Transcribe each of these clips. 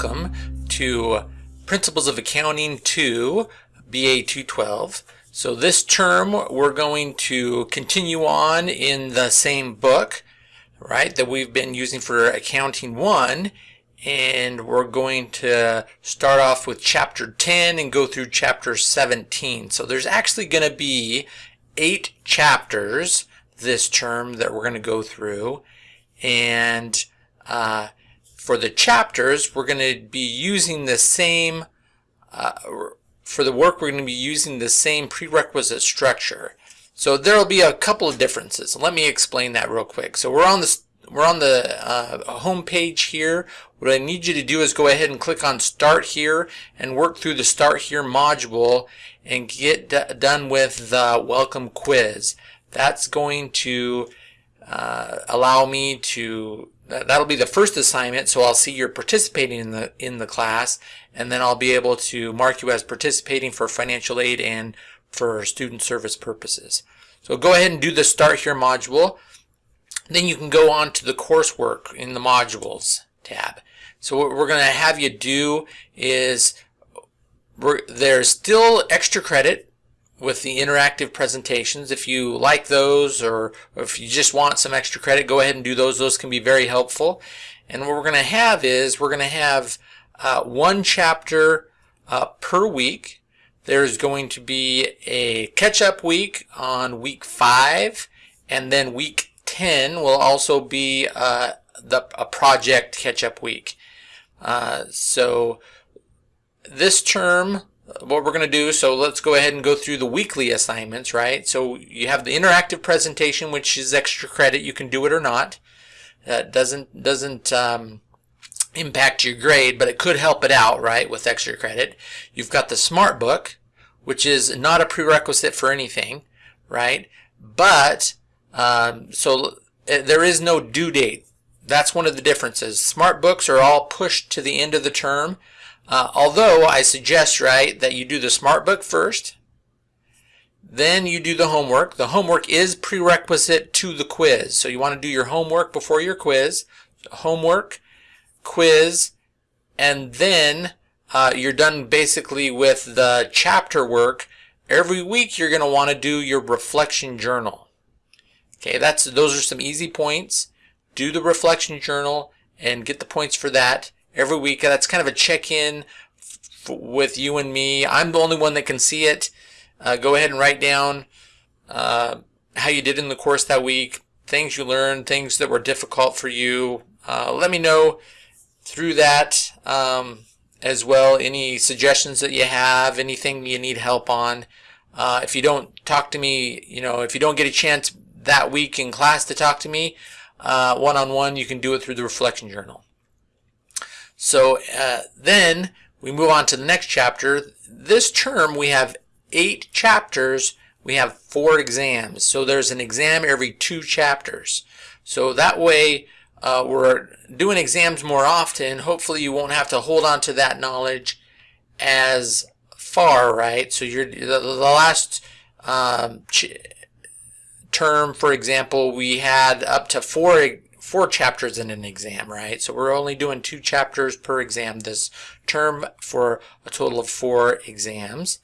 to Principles of Accounting 2, BA 212. So this term we're going to continue on in the same book, right, that we've been using for Accounting 1 and we're going to start off with chapter 10 and go through chapter 17. So there's actually going to be eight chapters this term that we're going to go through and uh, for the chapters we're going to be using the same uh, for the work we're going to be using the same prerequisite structure so there will be a couple of differences let me explain that real quick so we're on this we're on the uh, home page here. What I need you to do is go ahead and click on Start Here and work through the Start Here module and get done with the Welcome Quiz. That's going to uh, allow me to that'll be the first assignment so I'll see you're participating in the in the class and then I'll be able to mark you as participating for financial aid and for student service purposes. So go ahead and do the start here module. Then you can go on to the coursework in the modules tab. So what we're going to have you do is there's still extra credit with the interactive presentations. If you like those or, or if you just want some extra credit, go ahead and do those. Those can be very helpful. And what we're going to have is we're going to have uh, one chapter uh, per week. There's going to be a catch-up week on week 5 and then week 10 will also be uh, the, a project catch-up week. Uh, so this term, what we're going to do, so let's go ahead and go through the weekly assignments, right? So you have the interactive presentation, which is extra credit. You can do it or not. That doesn't doesn't um, impact your grade, but it could help it out, right, with extra credit. You've got the Smart Book, which is not a prerequisite for anything, right? But um, so uh, there is no due date. That's one of the differences. Smart books are all pushed to the end of the term. Uh, although I suggest, right, that you do the smart book first, then you do the homework. The homework is prerequisite to the quiz. So you want to do your homework before your quiz. Homework, quiz, and then uh, you're done basically with the chapter work. Every week you're going to want to do your reflection journal. Okay, that's those are some easy points. Do the reflection journal and get the points for that every week. That's kind of a check-in with you and me. I'm the only one that can see it. Uh, go ahead and write down uh, how you did in the course that week, things you learned, things that were difficult for you. Uh, let me know through that um, as well. Any suggestions that you have, anything you need help on. Uh, if you don't talk to me, you know, if you don't get a chance that week in class to talk to me uh, one-on-one, -on -one, you can do it through the reflection journal. So uh, then we move on to the next chapter. This term we have eight chapters. We have four exams. So there's an exam every two chapters. So that way uh, we're doing exams more often. Hopefully you won't have to hold on to that knowledge as far, right? So you're the, the last um, term, for example, we had up to four four chapters in an exam, right? So we're only doing two chapters per exam this term for a total of four exams.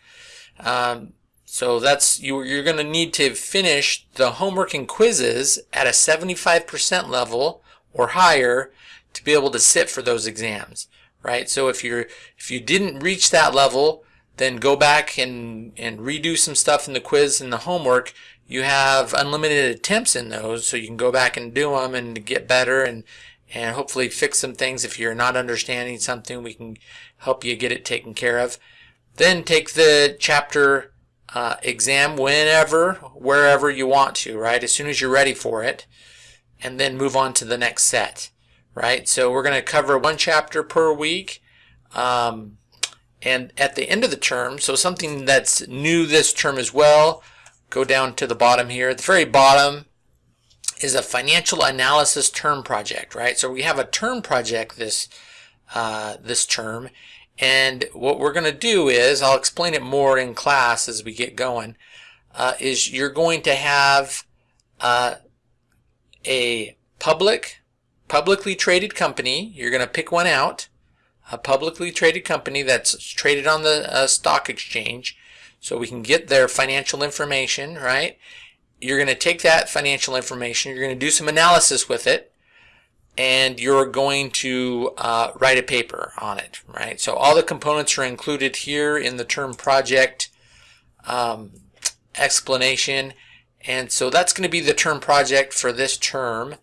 Um, so that's you, you're going to need to finish the homework and quizzes at a 75% level or higher to be able to sit for those exams, right? So if you're if you didn't reach that level, then go back and and redo some stuff in the quiz and the homework. You have unlimited attempts in those so you can go back and do them and get better and and hopefully fix some things. If you're not understanding something we can help you get it taken care of. Then take the chapter uh, exam whenever wherever you want to right? As soon as you're ready for it. And then move on to the next set right? So we're going to cover one chapter per week. Um, and at the end of the term so something that's new this term as well go down to the bottom here. At the very bottom is a financial analysis term project, right? So we have a term project this uh, this term, and what we're going to do is, I'll explain it more in class as we get going, uh, is you're going to have uh, a public, publicly traded company. You're going to pick one out. A publicly traded company that's traded on the uh, stock exchange so we can get their financial information, right? You're going to take that financial information, you're going to do some analysis with it, and you're going to uh, write a paper on it, right? So all the components are included here in the term project um, explanation. And so that's going to be the term project for this term.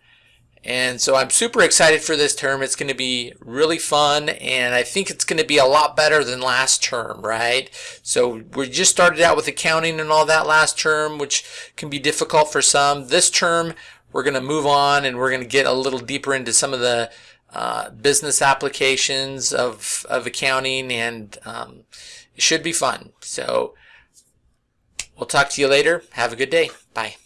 And so I'm super excited for this term. It's going to be really fun, and I think it's going to be a lot better than last term, right? So we just started out with accounting and all that last term, which can be difficult for some. This term, we're going to move on and we're going to get a little deeper into some of the uh, business applications of, of accounting, and um, it should be fun. So we'll talk to you later. Have a good day. Bye.